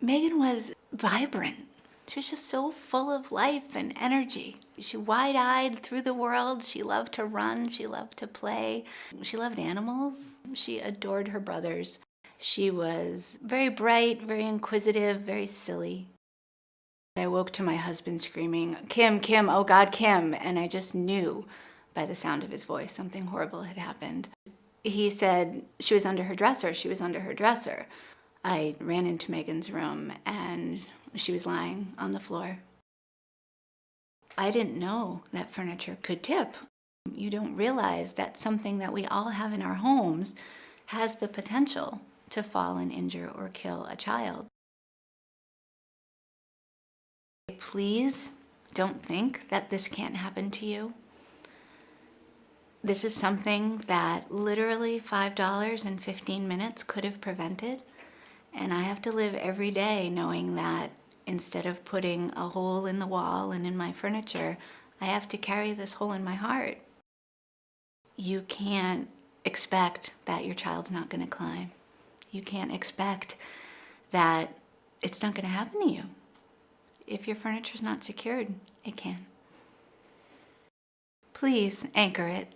Megan was vibrant. She was just so full of life and energy. She wide-eyed through the world. She loved to run. She loved to play. She loved animals. She adored her brothers. She was very bright, very inquisitive, very silly. I woke to my husband screaming, Kim, Kim, oh God, Kim. And I just knew by the sound of his voice something horrible had happened. He said she was under her dresser, she was under her dresser. I ran into Megan's room and she was lying on the floor. I didn't know that furniture could tip. You don't realize that something that we all have in our homes has the potential to fall and injure or kill a child. Please don't think that this can't happen to you. This is something that literally $5 in 15 minutes could have prevented. And I have to live every day knowing that instead of putting a hole in the wall and in my furniture, I have to carry this hole in my heart. You can't expect that your child's not going to climb. You can't expect that it's not going to happen to you. If your furniture's not secured, it can. Please anchor it.